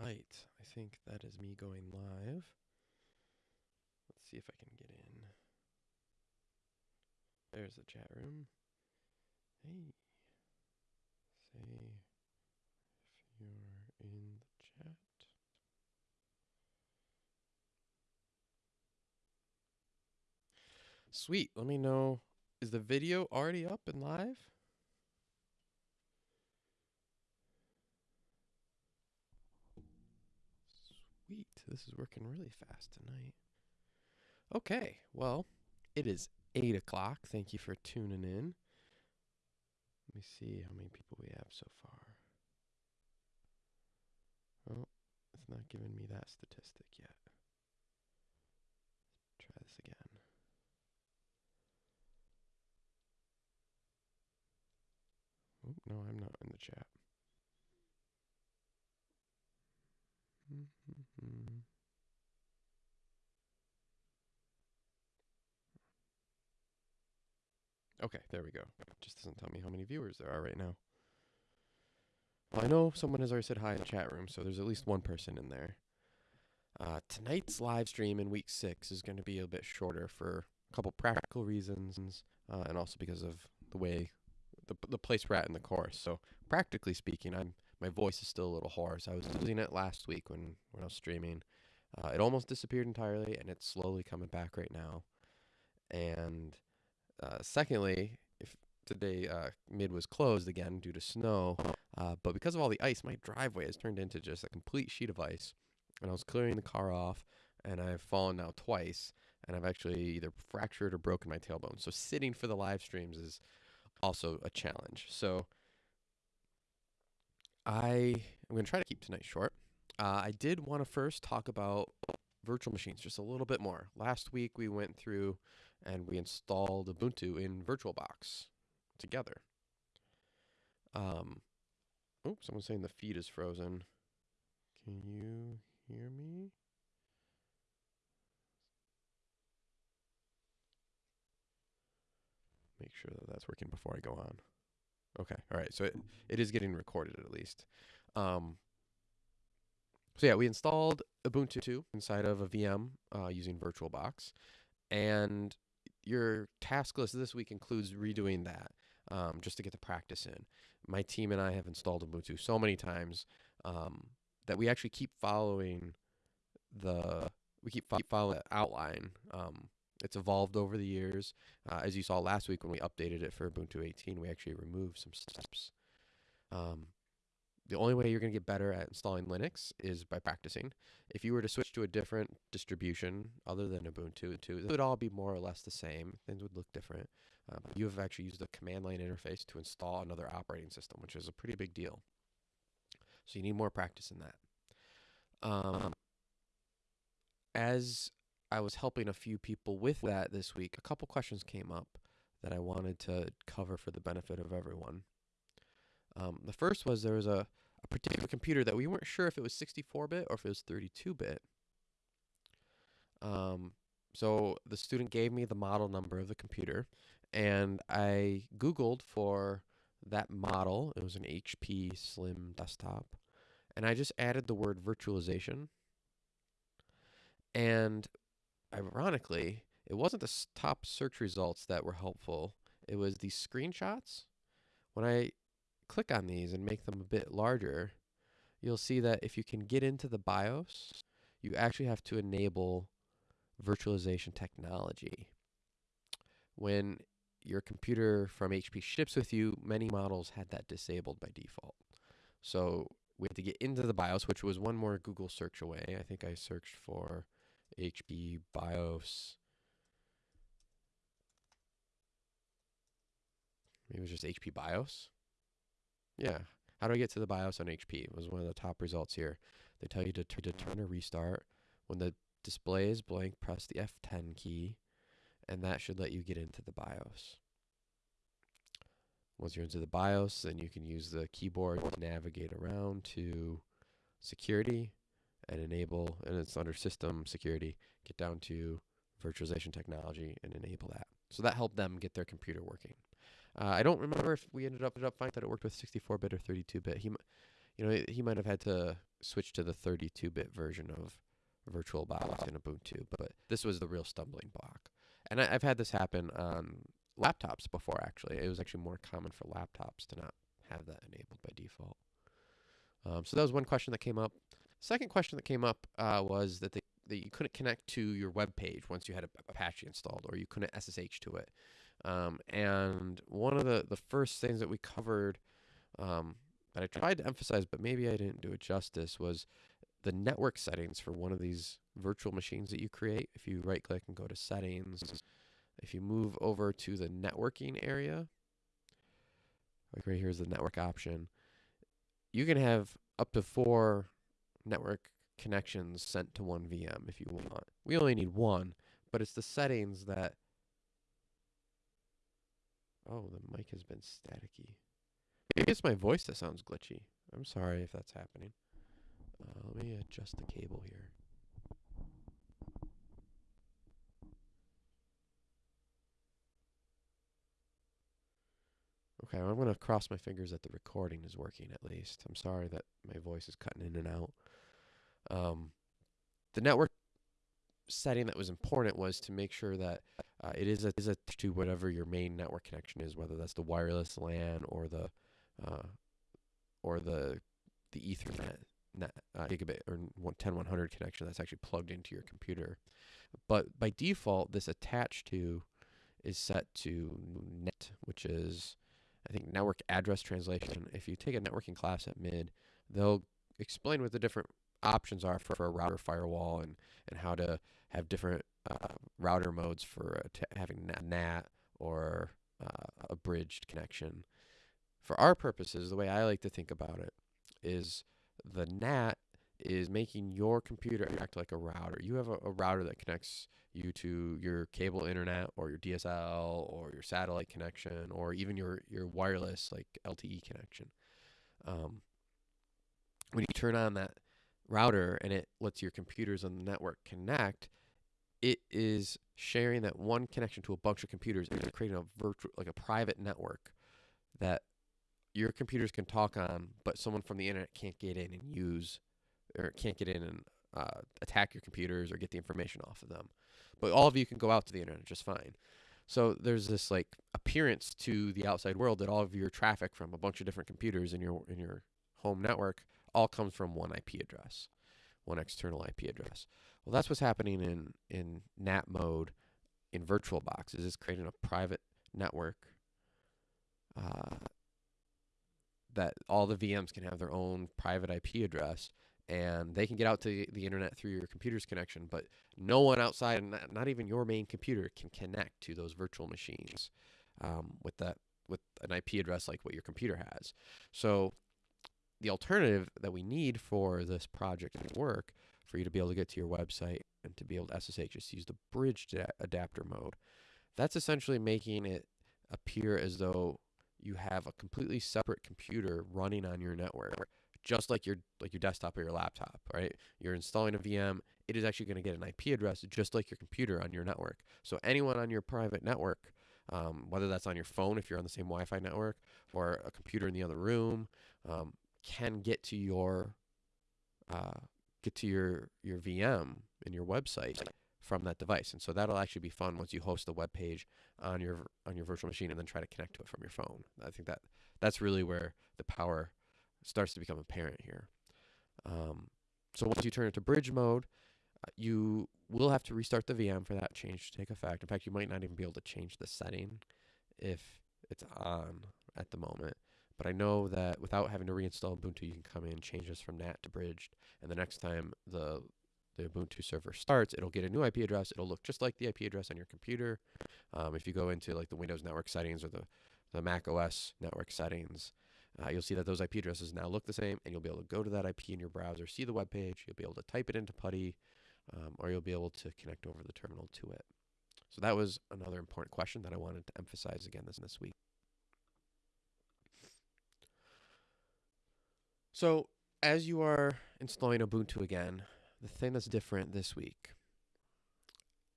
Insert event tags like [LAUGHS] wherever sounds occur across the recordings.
right. I think that is me going live. Let's see if I can get in. There's the chat room. Hey. Say if you're in the chat. Sweet. Let me know. Is the video already up and live? This is working really fast tonight. Okay. Well, it is 8 o'clock. Thank you for tuning in. Let me see how many people we have so far. Oh, it's not giving me that statistic yet. Let's try this again. Oh, no, I'm not in the chat. Okay, there we go. Just doesn't tell me how many viewers there are right now. Well, I know someone has already said hi in the chat room, so there's at least one person in there. Uh, tonight's live stream in week six is going to be a bit shorter for a couple practical reasons, uh, and also because of the way the the place we're at in the course. So practically speaking, I'm my voice is still a little hoarse. I was losing it last week when when I was streaming. Uh, it almost disappeared entirely, and it's slowly coming back right now. And uh, secondly, if today uh, mid was closed again due to snow, uh, but because of all the ice, my driveway has turned into just a complete sheet of ice. And I was clearing the car off, and I've fallen now twice, and I've actually either fractured or broken my tailbone. So sitting for the live streams is also a challenge. So I am going to try to keep tonight short. Uh, I did want to first talk about virtual machines just a little bit more. Last week we went through and we installed Ubuntu in VirtualBox together. Um, oh, someone's saying the feed is frozen. Can you hear me? Make sure that that's working before I go on. Okay, all right. So it, it is getting recorded at least. Um, so yeah, we installed Ubuntu 2 inside of a VM uh, using VirtualBox, and your task list this week includes redoing that um, just to get the practice in. My team and I have installed Ubuntu so many times um, that we actually keep following the we keep fo- following the outline. Um, it's evolved over the years. Uh, as you saw last week when we updated it for Ubuntu 18, we actually removed some steps. Um, the only way you're going to get better at installing Linux is by practicing. If you were to switch to a different distribution other than Ubuntu, it would all be more or less the same. Things would look different. Uh, but you have actually used a command line interface to install another operating system, which is a pretty big deal. So you need more practice in that. Um, as I was helping a few people with that this week, a couple questions came up that I wanted to cover for the benefit of everyone. Um, the first was there was a, a particular computer that we weren't sure if it was 64 bit or if it was 32 bit. Um, so the student gave me the model number of the computer, and I Googled for that model. It was an HP Slim desktop, and I just added the word virtualization. And ironically, it wasn't the top search results that were helpful. It was these screenshots. When I click on these and make them a bit larger, you'll see that if you can get into the BIOS, you actually have to enable virtualization technology. When your computer from HP ships with you, many models had that disabled by default. So we had to get into the BIOS, which was one more Google search away. I think I searched for HP BIOS. Maybe it was just HP BIOS. Yeah. How do I get to the BIOS on HP? It was one of the top results here. They tell you to, to turn a restart. When the display is blank, press the F10 key, and that should let you get into the BIOS. Once you're into the BIOS, then you can use the keyboard to navigate around to security and enable, and it's under system security, get down to virtualization technology and enable that. So that helped them get their computer working. Uh, I don't remember if we ended up, ended up finding that it worked with 64-bit or 32-bit. He, you know, he might have had to switch to the 32-bit version of VirtualBox in Ubuntu, but this was the real stumbling block. And I, I've had this happen on laptops before. Actually, it was actually more common for laptops to not have that enabled by default. Um, so that was one question that came up. Second question that came up uh, was that, they, that you couldn't connect to your web page once you had Apache installed, or you couldn't SSH to it. Um, and one of the, the first things that we covered um, that I tried to emphasize, but maybe I didn't do it justice, was the network settings for one of these virtual machines that you create. If you right click and go to settings, if you move over to the networking area, like right here is the network option, you can have up to four network connections sent to one VM if you want. We only need one, but it's the settings that. Oh, the mic has been staticky. Maybe it's my voice that sounds glitchy. I'm sorry if that's happening. Uh, let me adjust the cable here. Okay, I'm going to cross my fingers that the recording is working at least. I'm sorry that my voice is cutting in and out. Um, the network setting that was important was to make sure that uh, it is, a, is a to whatever your main network connection is, whether that's the wireless LAN or the uh, or the the Ethernet net, uh, gigabit or 10100 connection that's actually plugged into your computer. But by default, this attached to is set to NAT, which is I think network address translation. If you take a networking class at mid, they'll explain what the different options are for, for a router firewall and, and how to have different uh, router modes for uh, having NAT or uh, a bridged connection. For our purposes, the way I like to think about it is the NAT is making your computer act like a router. You have a, a, router that connects you to your cable internet or your DSL or your satellite connection or even your, your wireless like LTE connection. Um, when you turn on that router and it lets your computers on the network connect, it is sharing that one connection to a bunch of computers and creating a virtual like a private network that your computers can talk on, but someone from the internet can't get in and use or can't get in and uh, attack your computers or get the information off of them. But all of you can go out to the internet just fine. So there's this like appearance to the outside world that all of your traffic from a bunch of different computers in your in your home network all comes from one IP address, one external IP address. Well, that's what's happening in in NAT mode in VirtualBox. Is it's creating a private network uh, that all the VMs can have their own private IP address and they can get out to the internet through your computer's connection, but no one outside, not, not even your main computer, can connect to those virtual machines um, with that with an IP address like what your computer has. So the alternative that we need for this project to work, for you to be able to get to your website and to be able to SSH, just use the bridged adapter mode. That's essentially making it appear as though you have a completely separate computer running on your network just like your like your desktop or your laptop, right? You're installing a VM, it is actually going to get an IP address just like your computer on your network. So anyone on your private network, um, whether that's on your phone if you're on the same Wi-Fi network or a computer in the other room, um, can get to your uh, get to your your VM and your website from that device. And so that'll actually be fun once you host the web page on your on your virtual machine and then try to connect to it from your phone. I think that that's really where the power starts to become apparent here. Um, so once you turn it to bridge mode, uh, you will have to restart the VM for that change to take effect. In fact, you might not even be able to change the setting if it's on at the moment. But I know that without having to reinstall Ubuntu, you can come in, change this from NAT to bridged, and the next time the the Ubuntu server starts, it'll get a new IP address. It'll look just like the IP address on your computer. Um, if you go into like the Windows network settings or the the Mac OS network settings, uh, you'll see that those IP addresses now look the same, and you'll be able to go to that IP in your browser, see the web page, you'll be able to type it into PuTTY, um, or you'll be able to connect over the terminal to it. So that was another important question that I wanted to emphasize again this this week. So as you are installing Ubuntu again, the thing that's different this week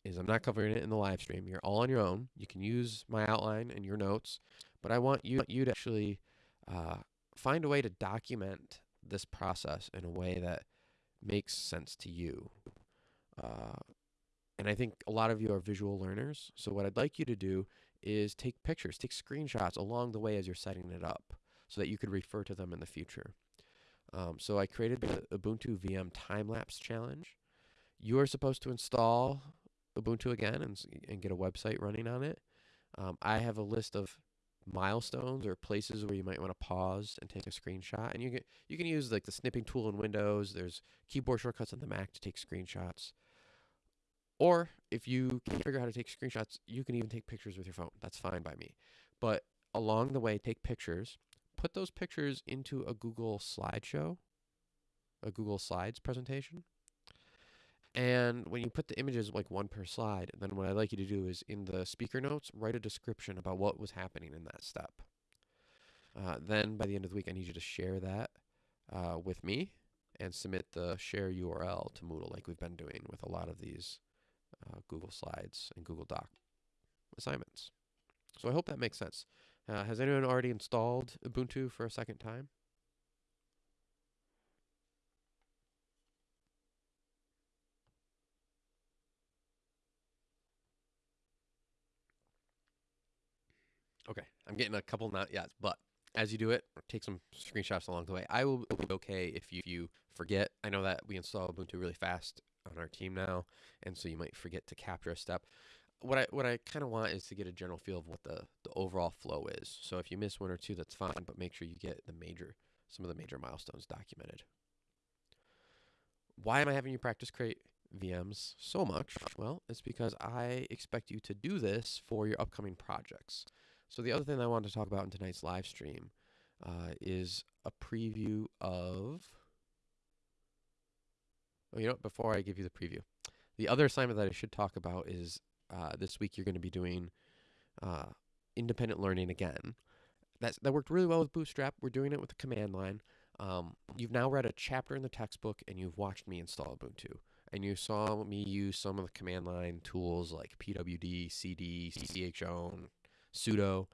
is I'm not covering it in the live stream. You're all on your own. You can use my outline and your notes, but I want you you to actually uh, find a way to document this process in a way that makes sense to you. Uh, and I think a lot of you are visual learners. So what I'd like you to do is take pictures, take screenshots along the way as you're setting it up so that you could refer to them in the future. Um, so I created the Ubuntu VM time lapse challenge. You are supposed to install Ubuntu again and, and get a website running on it. Um, I have a list of milestones or places where you might want to pause and take a screenshot. And you can you can use like the snipping tool in Windows. There's keyboard shortcuts on the Mac to take screenshots. Or if you can't figure out how to take screenshots, you can even take pictures with your phone. That's fine by me. But along the way, take pictures. Put those pictures into a Google slideshow, a Google Slides presentation. And when you put the images like one per slide, then what I'd like you to do is in the speaker notes, write a description about what was happening in that step. Uh, then by the end of the week, I need you to share that uh, with me and submit the share URL to Moodle like we've been doing with a lot of these uh, Google Slides and Google Doc assignments. So I hope that makes sense. Uh, has anyone already installed Ubuntu for a second time? Okay, I'm getting a couple not yet, but as you do it, take some screenshots along the way. I will be okay if you, if you forget. I know that we install Ubuntu really fast on our team now, and so you might forget to capture a step. What I what I kind of want is to get a general feel of what the the overall flow is. So if you miss one or two, that's fine, but make sure you get the major some of the major milestones documented. Why am I having you practice create VMs so much? Well, it's because I expect you to do this for your upcoming projects. So the other thing I wanted to talk about in tonight's live stream uh, is a preview of. Oh, you know, before I give you the preview, the other assignment that I should talk about is uh, this week you're going to be doing uh, independent learning again. That's, that worked really well with Bootstrap. We're doing it with the command line. Um, you've now read a chapter in the textbook and you've watched me install Ubuntu. And you saw me use some of the command line tools like pwd, cd, chown, sudo.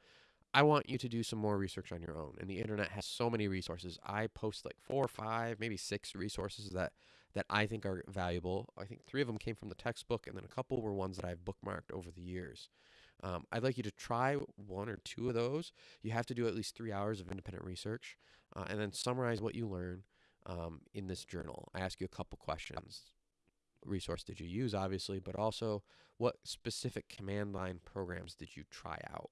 I want you to do some more research on your own. And the internet has so many resources. I post like four or five, maybe six resources that that I think are valuable. I think three of them came from the textbook, and then a couple were ones that I've bookmarked over the years. Um, I'd like you to try one or two of those. You have to do at least three hours of independent research, uh, and then summarize what you learn um, in this journal. I ask you a couple questions. Resource did you use, obviously, but also what specific command line programs did you try out?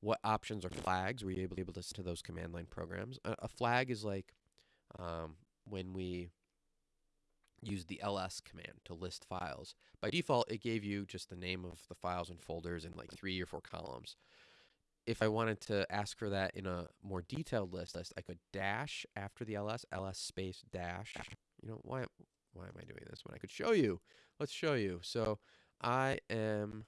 What options or flags were you able, to set to those command line programs? A, a flag is like um, when we use the ls command to list files. By default, it gave you just the name of the files and folders in like three or four columns. If I wanted to ask for that in a more detailed list, I could dash after the ls, ls space dash. You know, why, why am I doing this when I could show you? Let's show you. So I am,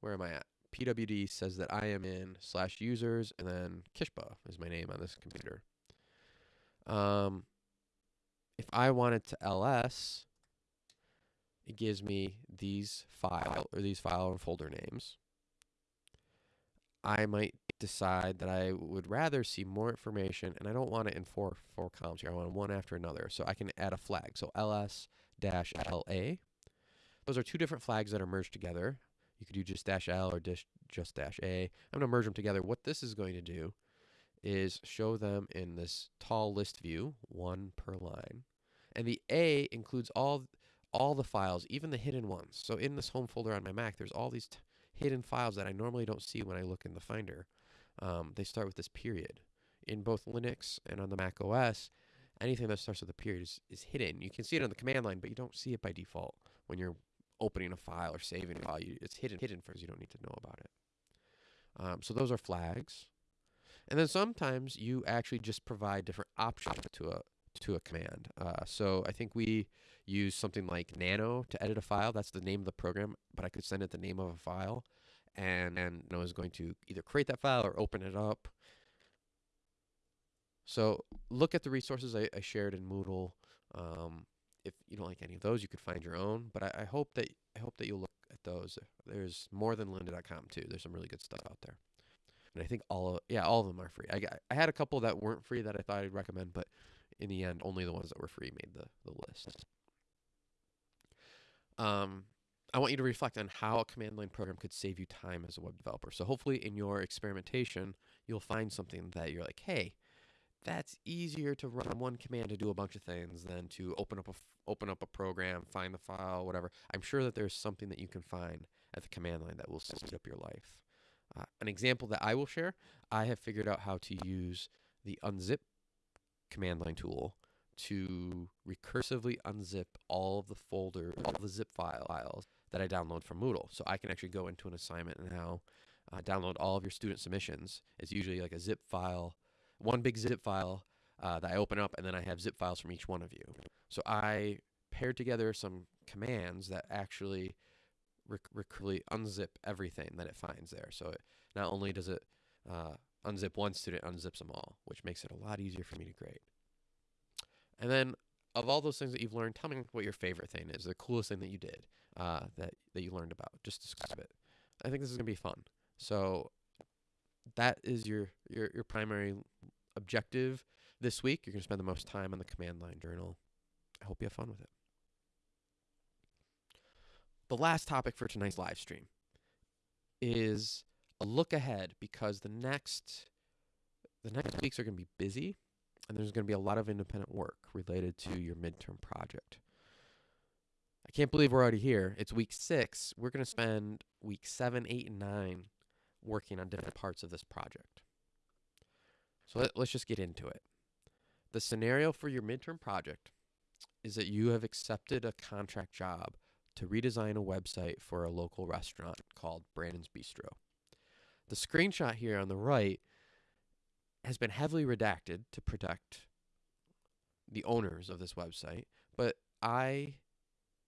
where am I at? pwd says that I am in slash users, and then Kishba is my name on this computer. Um, if I wanted to ls, it gives me these file or these file and folder names. I might decide that I would rather see more information and I don't want it in four four columns here. I want one after another. So I can add a flag. So ls la. Those are two different flags that are merged together. You could do just dash L or just, just dash A. I'm going to merge them together. What this is going to do is show them in this tall list view, one per line. And the A includes all all the files, even the hidden ones. So in this home folder on my Mac, there's all these hidden files that I normally don't see when I look in the Finder. Um, they start with this period. In both Linux and on the Mac OS, anything that starts with a period is, is hidden. You can see it on the command line, but you don't see it by default when you're opening a file or saving a file. You, it's hidden hidden for you don't need to know about it. Um, so those are flags. And then sometimes you actually just provide different options to a to a command. Uh, so I think we use something like nano to edit a file. That's the name of the program, but I could send it the name of a file, and and know, is going to either create that file or open it up. So look at the resources I, I shared in Moodle. Um, if you don't like any of those, you could find your own. But I, I hope that I hope that you'll look at those. There's more than lynda.com too. There's some really good stuff out there. And I think all of, yeah, all of them are free. I I had a couple that weren't free that I thought I'd recommend, but in the end, only the ones that were free made the, the list. Um, I want you to reflect on how a command line program could save you time as a web developer. So hopefully in your experimentation, you'll find something that you're like, hey, that's easier to run one command to do a bunch of things than to open up a open up a program, find the file, whatever. I'm sure that there's something that you can find at the command line that will speed up your life. Uh, an example that I will share, I have figured out how to use the unzip command line tool to recursively unzip all of the folder, all the zip files that I download from Moodle. So I can actually go into an assignment and now uh, download all of your student submissions. It's usually like a zip file, one big zip file uh, that I open up, and then I have zip files from each one of you. So I paired together some commands that actually rec- recursively unzip everything that it finds there. So it, not only does it uh, unzip one student, unzips them all, which makes it a lot easier for me to grade. And then of all those things that you've learned, tell me what your favorite thing is, the coolest thing that you did uh, that that you learned about. Just describe it. I think this is gonna be fun. So that is your your your primary objective this week. You're gonna spend the most time on the command line journal. I hope you have fun with it. The last topic for tonight's live stream is look ahead because the next the next weeks are going to be busy and there's going to be a lot of independent work related to your midterm project. I can't believe we're already here. It's week six. We're going to spend week seven, eight, and nine working on different parts of this project. So let, let's just get into it. The scenario for your midterm project is that you have accepted a contract job to redesign a website for a local restaurant called Brandon's Bistro. The screenshot here on the right has been heavily redacted to protect the owners of this website, but I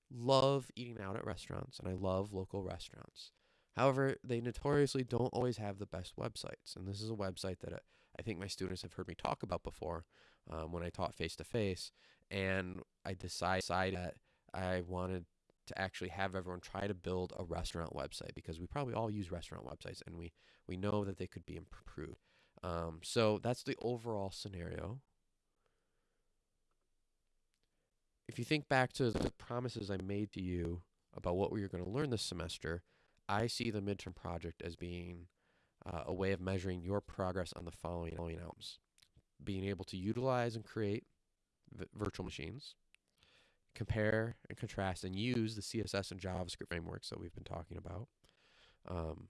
love eating out at restaurants and I love local restaurants. However, they notoriously don't always have the best websites. And this is a website that I, I think my students have heard me talk about before um, when I taught face to face. And I decided that I wanted to actually have everyone try to build a restaurant website because we probably all use restaurant websites and we, we know that they could be improved. Um, so that's the overall scenario. If you think back to the promises I made to you about what we were going to learn this semester, I see the midterm project as being uh, a way of measuring your progress on the following, items being able to utilize and create virtual machines, compare and contrast and use the CSS and JavaScript frameworks that we've been talking about. Um,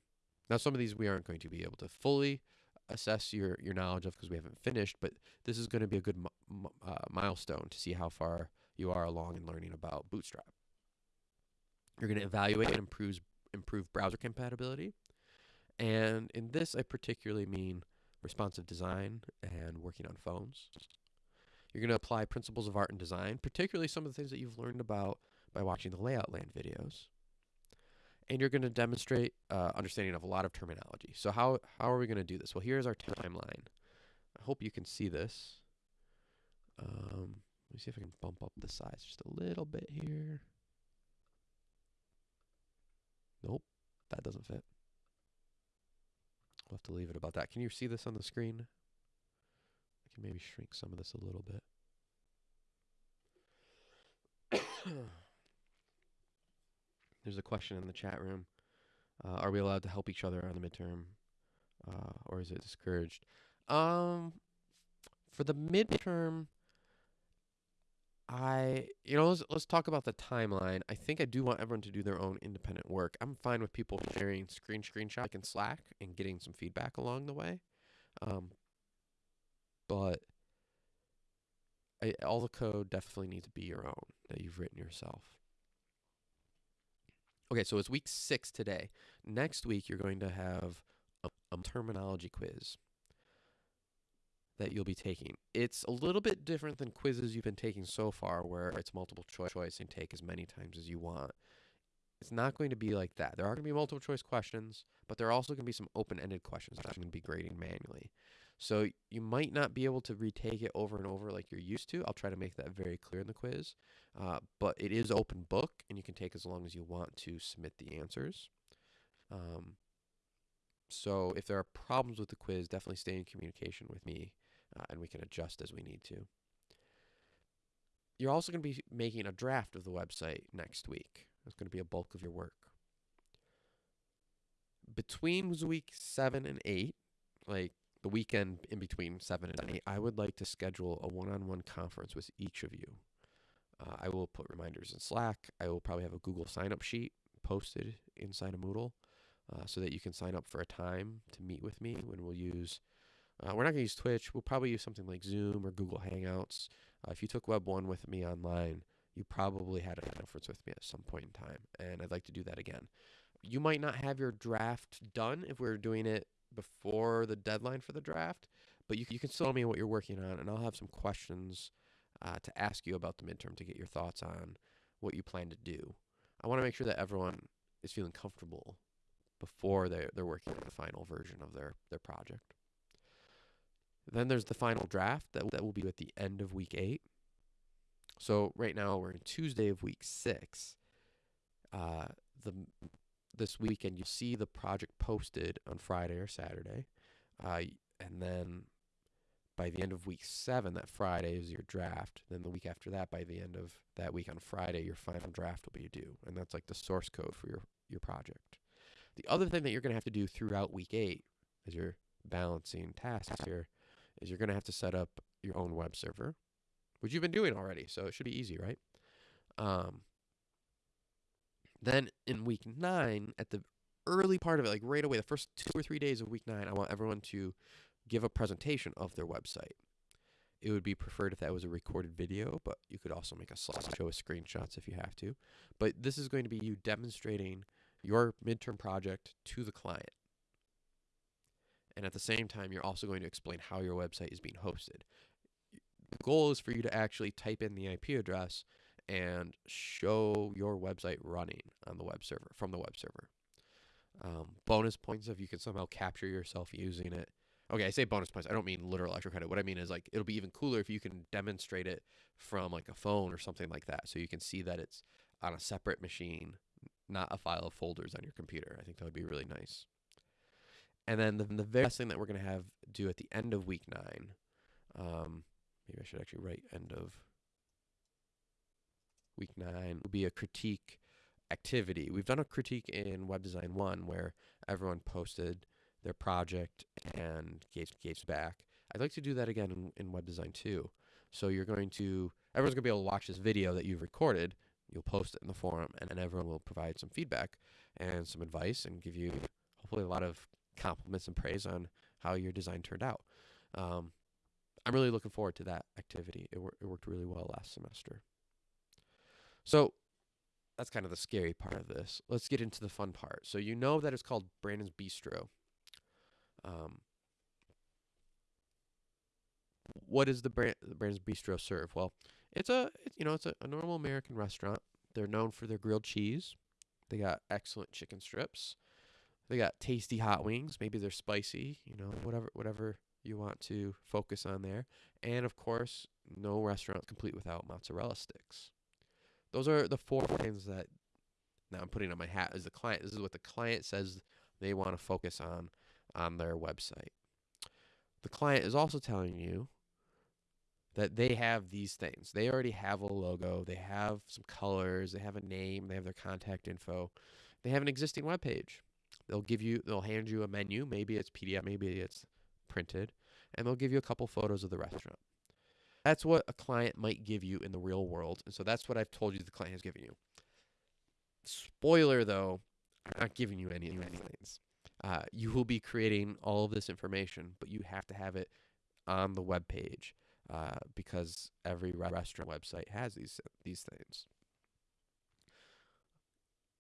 now, some of these we aren't going to be able to fully assess your, your knowledge of because we haven't finished, but this is going to be a good uh, milestone to see how far you are along in learning about Bootstrap. You're going to evaluate and improve, improve browser compatibility. And in this, I particularly mean responsive design and working on phones. You're going to apply principles of art and design, particularly some of the things that you've learned about by watching the Layout Land videos. And you're going to demonstrate uh, understanding of a lot of terminology. So how, how are we going to do this? Well, here's our timeline. I hope you can see this. Um, let me see if I can bump up the size just a little bit here. Nope, that doesn't fit. We'll have to leave it about that. Can you see this on the screen? Can maybe shrink some of this a little bit. [COUGHS] There's a question in the chat room. Uh, are we allowed to help each other on the midterm, uh, or is it discouraged? Um, for the midterm, I you know let's let's talk about the timeline. I think I do want everyone to do their own independent work. I'm fine with people sharing screen screenshot like in Slack and getting some feedback along the way. Um, but I, all the code definitely needs to be your own that you've written yourself. Okay, so it's week six today. Next week, you're going to have a, a terminology quiz that you'll be taking. It's a little bit different than quizzes you've been taking so far, where it's multiple choice and take as many times as you want. It's not going to be like that. There are going to be multiple choice questions, but there are also going to be some open ended questions that I'm going to be grading manually. So you might not be able to retake it over and over like you're used to. I'll try to make that very clear in the quiz. Uh, but it is open book, and you can take as long as you want to submit the answers. Um, so if there are problems with the quiz, definitely stay in communication with me, uh, and we can adjust as we need to. you're also going to be making a draft of the website next week. It's going to be a bulk of your work. Between week seven and eight, like the weekend in between seven and eight, I would like to schedule a one on one conference with each of you. Uh, I will put reminders in Slack. I will probably have a Google sign up sheet posted inside of Moodle uh, so that you can sign up for a time to meet with me when we'll use. Uh, we're not going to use Twitch. We'll probably use something like Zoom or Google Hangouts. Uh, if you took Web 1 with me online, you probably had a conference with me at some point in time, and I'd like to do that again. You might not have your draft done if we're doing it before the deadline for the draft, but you, you can still tell me what you're working on, and I'll have some questions uh, to ask you about the midterm to get your thoughts on what you plan to do. I want to make sure that everyone is feeling comfortable before they're, they're working on the final version of their, their project. Then there's the final draft that, that will be at the end of week eight. So right now we're in Tuesday of week six. Uh, the this weekend you'll see the project posted on Friday or Saturday, uh, and then by the end of week seven, that Friday is your draft. Then the week after that, by the end of that week on Friday, your final draft will be due, and that's like the source code for your your project. The other thing that you're going to have to do throughout week eight, as you're balancing tasks here, is you're going to have to set up your own web server, which you've been doing already, so it should be easy, right? Um, then in week nine, at the early part of it, like right away, the first two or three days of week nine, I want everyone to give a presentation of their website. It would be preferred if that was a recorded video, but you could also make a slideshow with screenshots if you have to. But this is going to be you demonstrating your midterm project to the client. And at the same time, you're also going to explain how your website is being hosted. The goal is for you to actually type in the IP address and show your website running on the web server from the web server. Um, bonus points if you can somehow capture yourself using it. Okay, I say bonus points. I don't mean literal extra credit. What I mean is like it'll be even cooler if you can demonstrate it from like a phone or something like that, so you can see that it's on a separate machine, not a file of folders on your computer. I think that would be really nice. And then the, the very last thing that we're to have do at the end of week nine, um, maybe I should actually write end of week nine, will be a critique activity. We've done a critique in Web Design 1 where everyone posted their project and gave, gave back. I'd like to do that again in, in Web Design 2. So you're going to, everyone's going to be able to watch this video that you've recorded. You'll post it in the forum, and, and everyone will provide some feedback and some advice and give you hopefully a lot of compliments and praise on how your design turned out. Um, I'm really looking forward to that activity. It, wor- it worked really well last semester. So that's kind of the scary part of this. Let's get into the fun part. So you know that it's called Brandon's Bistro. Um, what does the brand the Brandon's Bistro serve? Well, it's a it, you know it's a, a normal American restaurant. They're known for their grilled cheese. They got excellent chicken strips. They got tasty hot wings. Maybe they're spicy. You know whatever whatever you want to focus on there. And of course, no restaurant complete without mozzarella sticks. Those are the four things that now I'm putting on my hat as the client. This is what the client says they want to focus on on their website. The client is also telling you that they have these things. They already have a logo, they have some colors, they have a name, they have their contact info. They have an existing web page. They'll give you they'll hand you a menu, maybe it's PDF, maybe it's printed, and they'll give you a couple photos of the restaurant. That's what a client might give you in the real world. And so that's what I've told you the client has given you. Spoiler though, I'm not giving you any of these things. Uh, you will be creating all of this information, but you have to have it on the web page uh, because every restaurant website has these these things.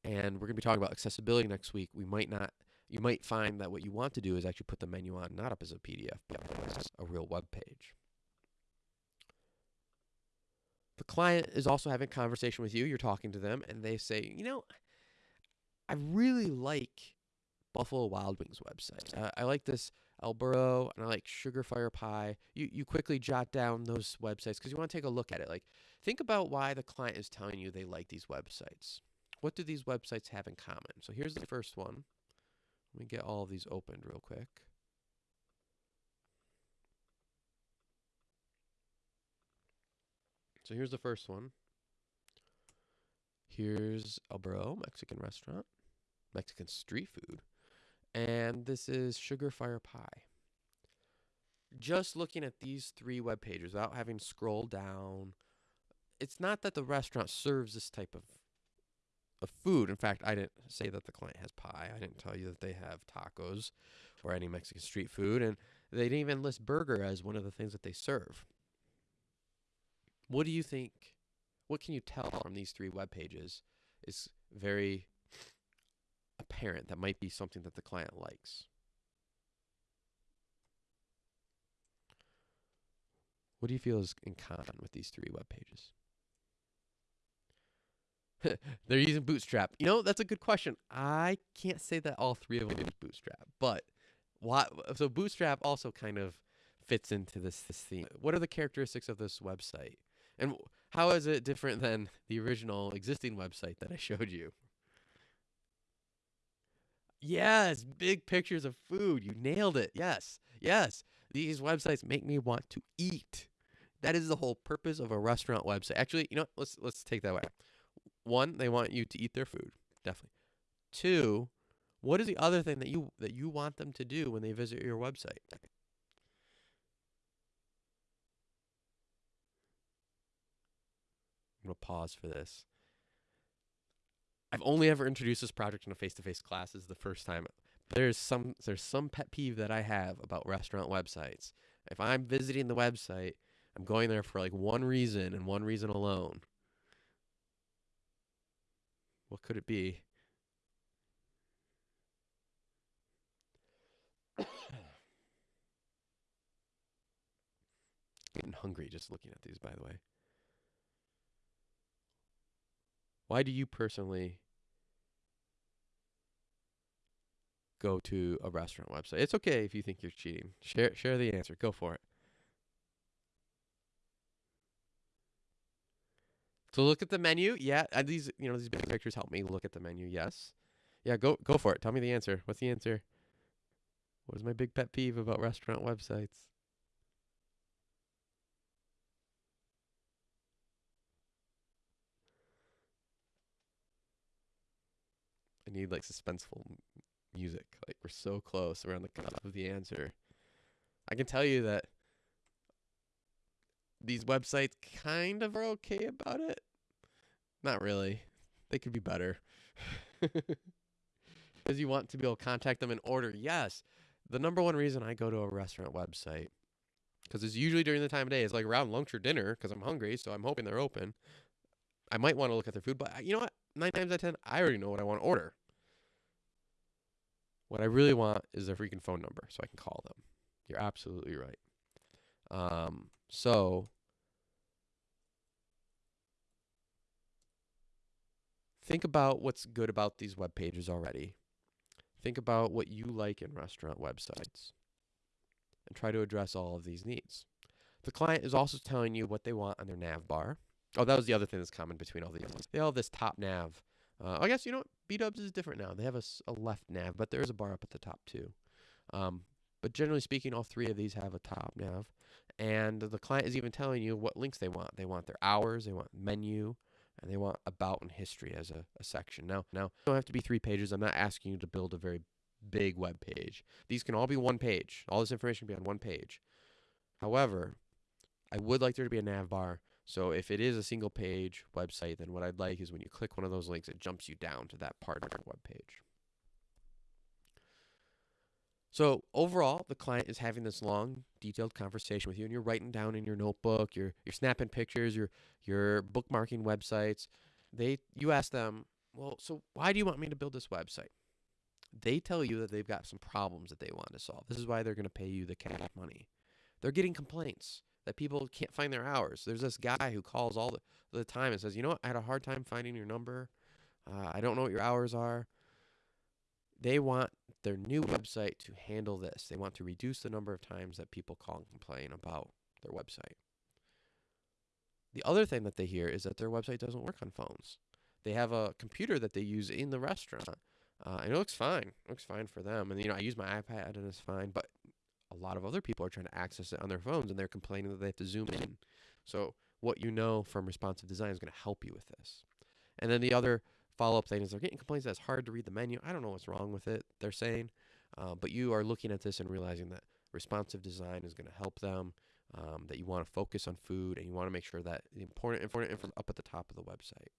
And we're going to be talking about accessibility next week. We might not. You might find that what you want to do is actually put the menu on not up as a PDF, but as a real web page. The client is also having a conversation with you. You're talking to them, and they say, you know, I really like Buffalo Wild Wings website. Uh, I like this El Burro, and I like Sugar Fire Pie. You you quickly jot down those websites because you want to take a look at it. Like, think about why the client is telling you they like these websites. What do these websites have in common? So here's the first one. Let me get all of these opened real quick. So here's the first one. Here's El Burro Mexican restaurant, Mexican street food, and this is Sugar Fire Pie. Just looking at these three web pages without having scrolled down, it's not that the restaurant serves this type of of food. In fact, I didn't say that the client has pie. I didn't tell you that they have tacos or any Mexican street food, and they didn't even list burger as one of the things that they serve. What do you think? What can you tell from these three web pages is very apparent that might be something that the client likes? What do you feel is in common with these three web pages? [LAUGHS] They're using Bootstrap. You know, that's a good question. I can't say that all three of them use Bootstrap, but why? So Bootstrap also kind of fits into this, this theme. What are the characteristics of this website, and how is it different than the original existing website that I showed you? Yes, big pictures of food. You nailed it. Yes, yes. These websites make me want to eat. That is the whole purpose of a restaurant website. Actually, you know, let's let's take that way. One, they want you to eat their food, definitely. Two, what is the other thing that you that you want them to do when they visit your website? I'm gonna pause for this. I've only ever introduced this project in a face-to-face class. This is the first time. There's some there's some pet peeve that I have about restaurant websites. If I'm visiting the website, I'm going there for like one reason and one reason alone. What could it be? [COUGHS] Getting hungry just looking at these, by the way. Why do you personally go to a restaurant website? It's okay if you think you're cheating. Share share the answer. Go for it. So look at the menu. Yeah, and these you know these big pictures help me look at the menu. Yes. Yeah, go go for it. Tell me the answer. What's the answer? What is my big pet peeve about restaurant websites? Need like suspenseful music. Like we're so close around the cutoff of the answer. I can tell you that these websites kind of are okay about it. Not really. They could be better. [LAUGHS] Because you want to be able to contact them and order. Yes. The number one reason I go to a restaurant website, because it's usually during the time of day, it's like around lunch or dinner, because I'm hungry, so I'm hoping they're open. I might want to look at their food, but uh, you know what? Nine times out of ten, I already know what I want to order. What I really want is their freaking phone number so I can call them. You're absolutely right. Um, so think about what's good about these web pages already. Think about what you like in restaurant websites and try to address all of these needs. The client is also telling you what they want on their nav bar. Oh, that was the other thing that's common between all these. They all have this top nav. Uh, I guess you know what? B Dubs is different now. They have a, a, left nav, but there is a bar up at the top too. Um, but generally speaking, all three of these have a top nav, and the client is even telling you what links they want. They want their hours, they want menu, and they want about and history as a, a section. Now, now it don't have to be three pages. I'm not asking you to build a very big web page. These can all be one page. All this information can be on one page. However, I would like there to be a nav bar. So if it is a single page website, then what I'd like is when you click one of those links, it jumps you down to that part of the web page. So overall, the client is having this long, detailed conversation with you, and you're writing down in your notebook, you're you're snapping pictures, you're you're bookmarking websites. They you ask them, well, so why do you want me to build this website? They tell you that they've got some problems that they want to solve. This is why they're going to pay you the cash money. They're getting complaints that people can't find their hours. There's this guy who calls all the, the time and says, you know what, I had a hard time finding your number. Uh, I don't know what your hours are. They want their new website to handle this. They want to reduce the number of times that people call and complain about their website. The other thing that they hear is that their website doesn't work on phones. They have a computer that they use in the restaurant, uh, and it looks fine. It looks fine for them. And you know, I use my iPad and it's fine. But a lot of other people are trying to access it on their phones, and they're complaining that they have to zoom in. So what you know from responsive design is going to help you with this. And then the other follow up thing is they're getting complaints that it's hard to read the menu. I don't know what's wrong with it, they're saying. Uh, but you are looking at this and realizing that responsive design is going to help them, um, that you want to focus on food, and you want to make sure that the important, important info up at the top of the website.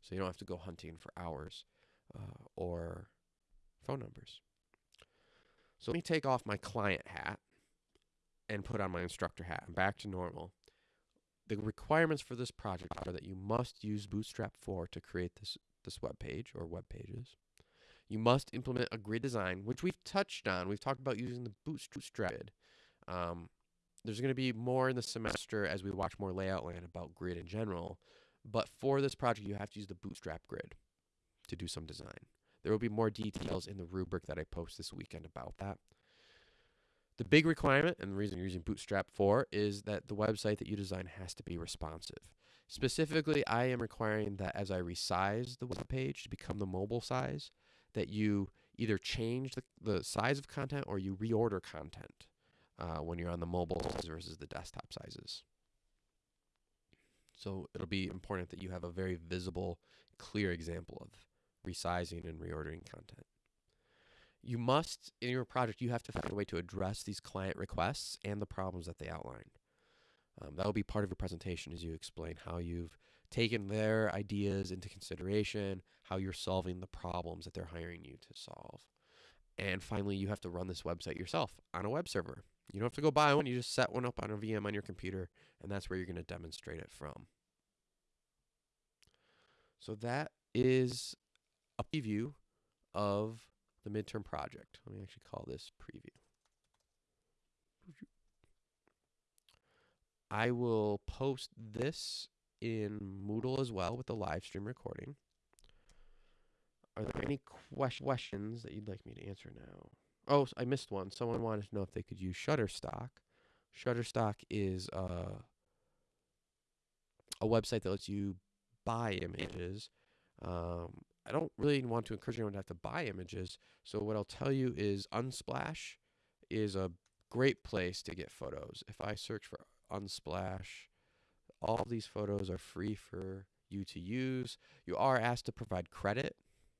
So you don't have to go hunting for hours uh, or phone numbers. So let me take off my client hat and put on my instructor hat. I'm back to normal. The requirements for this project are that you must use Bootstrap 4 to create this, this web page or web pages. You must implement a grid design, which we've touched on. We've talked about using the Bootstrap grid. Um, there's going to be more in the semester as we watch more layout land about grid in general. But for this project, you have to use the Bootstrap grid to do some design. There will be more details in the rubric that I post this weekend about that. The big requirement, and the reason you're using Bootstrap 4, is that the website that you design has to be responsive. Specifically, I am requiring that as I resize the web page to become the mobile size, that you either change the, the size of content or you reorder content uh, when you're on the mobile versus the desktop sizes. So it'll be important that you have a very visible, clear example of resizing and reordering content. You must, in your project, you have to find a way to address these client requests and the problems that they outline. Um, that will be part of your presentation as you explain how you've taken their ideas into consideration, how you're solving the problems that they're hiring you to solve. And finally, you have to run this website yourself on a web server. You don't have to go buy one, you just set one up on a VM on your computer, and that's where you're going to demonstrate it from. So that is a preview of the midterm project. Let me actually call this preview. I will post this in Moodle as well with the live stream recording. Are there any questions that you'd like me to answer now? Oh, I missed one. Someone wanted to know if they could use Shutterstock. Shutterstock is uh, a website that lets you buy images. Um, I don't really want to encourage anyone to have to buy images. So what I'll tell you is Unsplash is a great place to get photos. If I search for Unsplash, all these photos are free for you to use. You are asked to provide credit,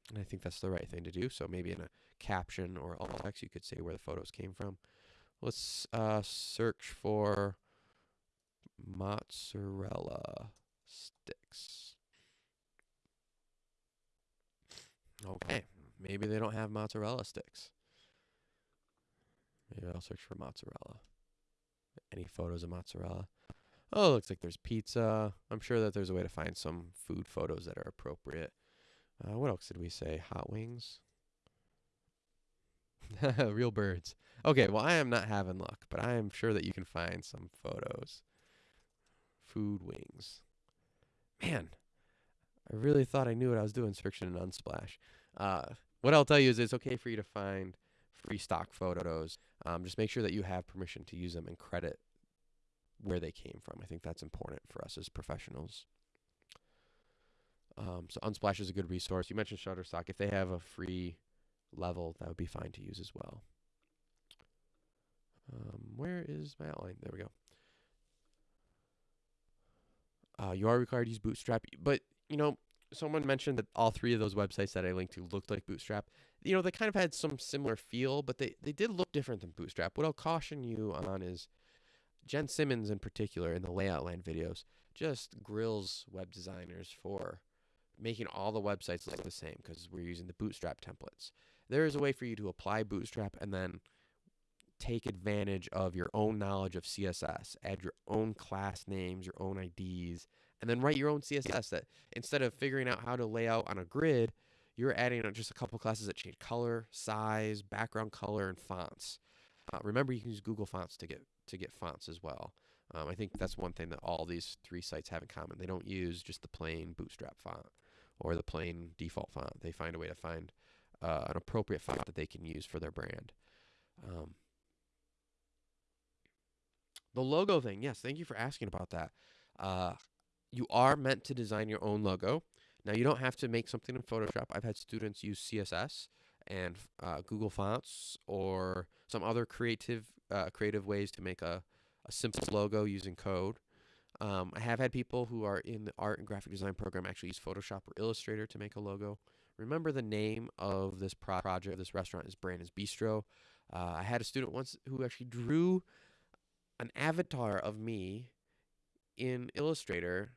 and I think that's the right thing to do. So maybe in a caption or alt text, you could say where the photos came from. Let's uh, search for mozzarella sticks. Okay, maybe they don't have mozzarella sticks. Maybe I'll search for mozzarella. Any photos of mozzarella? Oh, looks like there's pizza. I'm sure that there's a way to find some food photos that are appropriate. Uh, what else did we say? Hot wings? [LAUGHS] Real birds. Okay, well, I am not having luck, but I am sure that you can find some photos. Food wings. Man, I really thought I knew what I was doing searching in Unsplash. Uh, what I'll tell you is it's okay for you to find free stock photos. Um, just make sure that you have permission to use them and credit where they came from. I think that's important for us as professionals. Um, so Unsplash is a good resource. You mentioned Shutterstock. If they have a free level, that would be fine to use as well. Um, where is my outline? There we go. Uh, you are required to use Bootstrap, but you know, someone mentioned that all three of those websites that I linked to looked like Bootstrap. You know, they kind of had some similar feel, but they, they did look different than Bootstrap. What I'll caution you on is Jen Simmons, in particular, in the Layout Land videos, just grills web designers for making all the websites look the same because we're using the Bootstrap templates. There is a way for you to apply Bootstrap and then take advantage of your own knowledge of CSS, add your own class names, your own IDs, and then write your own CSS that instead of figuring out how to lay out on a grid, you're adding just a couple classes that change color, size, background color, and fonts. Uh, remember, you can use Google Fonts to get to get fonts as well. Um, I think that's one thing that all these three sites have in common. They don't use just the plain Bootstrap font or the plain default font. They find a way to find uh, an appropriate font that they can use for their brand. Um, the logo thing, yes, thank you for asking about that. Uh, you are meant to design your own logo. Now, you don't have to make something in Photoshop. I've had students use CSS and uh, Google Fonts or some other creative uh, creative ways to make a, a simple logo using code. Um, I have had people who are in the art and graphic design program actually use Photoshop or Illustrator to make a logo. Remember the name of this pro- project, this restaurant is Brandon's Bistro. Uh, I had a student once who actually drew an avatar of me in Illustrator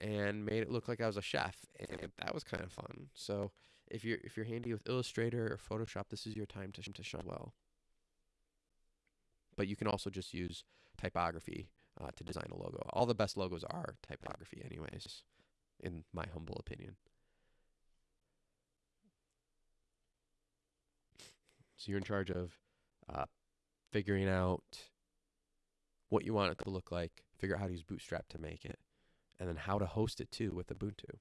and made it look like I was a chef, and that was kind of fun. So if you're if you're handy with Illustrator or Photoshop, this is your time to to shine well. But you can also just use typography uh, to design a logo. All the best logos are typography, anyways, in my humble opinion. So you're in charge of uh, figuring out what you want it to look like, figure out how to use Bootstrap to make it, and then how to host it too with Ubuntu.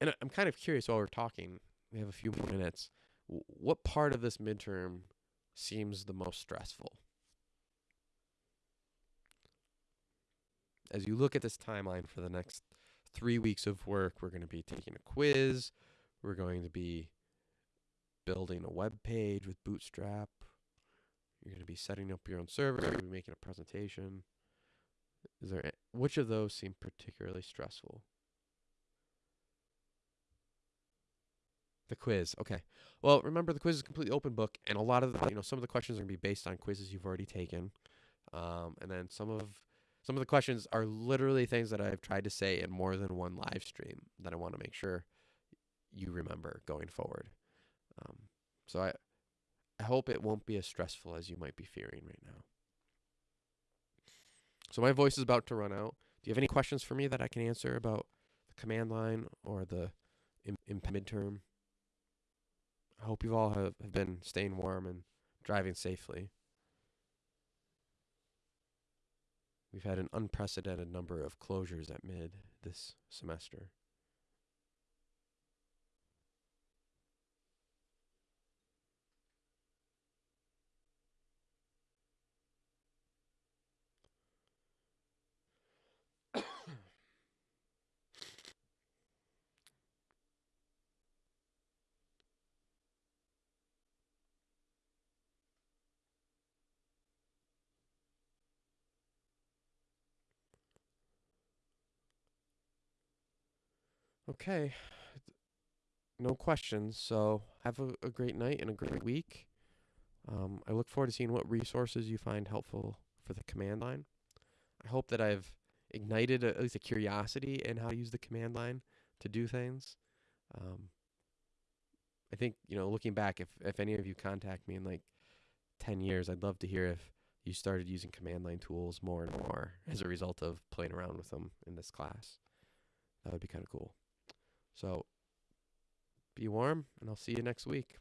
And I'm kind of curious while we're talking, we have a few more minutes. What part of this midterm seems the most stressful? As you look at this timeline for the next three weeks of work, we're going to be taking a quiz. We're going to be building a web page with Bootstrap. You're going to be setting up your own server. You're going to be making a presentation. Is there which of those seem particularly stressful? The quiz. Okay. Well, remember the quiz is completely open book, and a lot of the, you know some of the questions are going to be based on quizzes you've already taken, um, and then some of some of the questions are literally things that I've tried to say in more than one live stream that I want to make sure you remember going forward. Um, so I I hope it won't be as stressful as you might be fearing right now. So my voice is about to run out. Do you have any questions for me that I can answer about the command line or the in midterm? I hope you all have, have been staying warm and driving safely. We've had an unprecedented number of closures at mid this semester. Okay. No questions. So have a, a great night and a great week. Um, I look forward to seeing what resources you find helpful for the command line. I hope that I've ignited a, at least a curiosity in how to use the command line to do things. Um, I think you know, looking back, if if any of you contact me in like ten years, I'd love to hear if you started using command line tools more and more as a result of playing around with them in this class. That would be kind of cool. So be warm, and I'll see you next week.